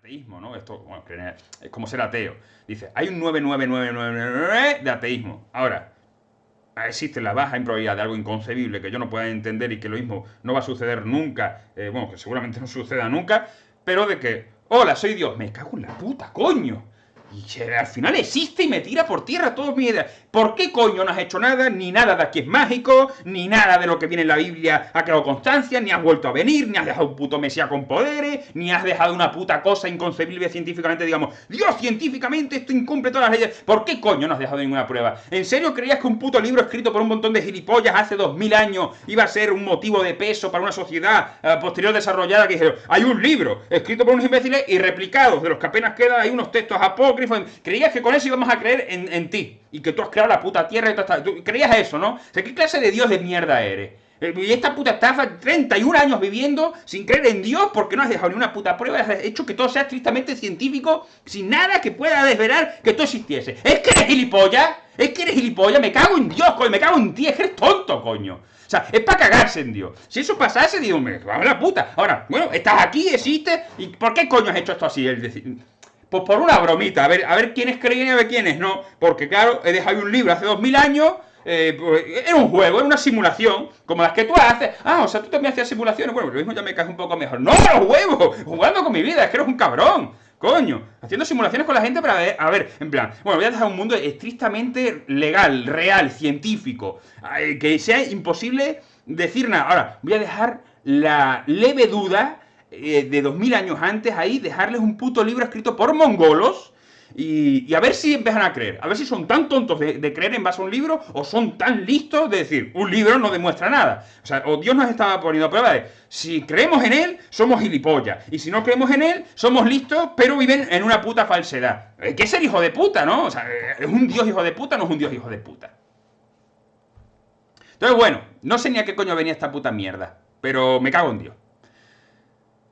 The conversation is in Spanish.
ateísmo, ¿no? Esto, bueno, es como ser ateo. Dice, hay un 99999 de ateísmo. Ahora, existe la baja improbabilidad de algo inconcebible que yo no pueda entender y que lo mismo no va a suceder nunca, eh, bueno, que seguramente no suceda nunca, pero de que, hola, soy Dios, me cago en la puta, coño. Y al final existe y me tira por tierra todas mis ideas. ¿Por qué coño no has hecho nada? Ni nada de aquí es mágico, ni nada de lo que viene en la Biblia ha quedado constancia, ni has vuelto a venir, ni has dejado un puto Mesías con poderes, ni has dejado una puta cosa inconcebible científicamente, digamos, Dios, científicamente esto incumple todas las leyes. ¿Por qué coño no has dejado ninguna prueba? ¿En serio creías que un puto libro escrito por un montón de gilipollas hace dos mil años iba a ser un motivo de peso para una sociedad eh, posterior desarrollada que dijeron, hay un libro escrito por unos imbéciles y replicados, de los que apenas queda, hay unos textos apócrifos, creías que con eso íbamos a creer en, en ti? y que tú has creado la puta tierra y todo ¿Tú creías eso, no? O sea, ¿qué clase de Dios de mierda eres? Eh, y esta puta estafa, 31 años viviendo sin creer en Dios porque no has dejado ni una puta prueba, has hecho que todo sea estrictamente científico, sin nada que pueda desvelar que tú existiese. ¿Es que eres gilipollas? ¿Es que eres gilipollas? Me cago en Dios, coño, me cago en ti, es que eres tonto, coño. O sea, es para cagarse en Dios. Si eso pasase, digo, me va a la puta. Ahora, bueno, estás aquí, existes, ¿y por qué coño has hecho esto así? Pues por una bromita, a ver, a ver quiénes creen y a ver quiénes no. Porque claro, he dejado un libro hace dos mil años, eh, pues, era un juego, era una simulación, como las que tú haces. Ah, o sea, tú también hacías simulaciones. Bueno, lo mismo ya me caes un poco mejor. ¡No, los huevos! Jugando con mi vida, es que eres un cabrón. Coño, haciendo simulaciones con la gente para ver, a ver, en plan, bueno, voy a dejar un mundo estrictamente legal, real, científico, que sea imposible decir nada. Ahora, voy a dejar la leve duda eh, de 2000 años antes ahí, dejarles un puto libro escrito por mongolos y, a ver si empiezan a creer. A ver si son tan tontos de, creer en base a un libro o son tan listos de decir, un libro no demuestra nada. O sea, o Dios nos estaba poniendo a prueba de, si creemos en él, somos gilipollas. Y si no creemos en él, somos listos, pero viven en una puta falsedad. Hay que ser hijo de puta, ¿no? O sea, ¿es un Dios hijo de puta no es un Dios hijo de puta? Entonces, bueno, no sé ni a qué coño venía esta puta mierda. Pero me cago en Dios.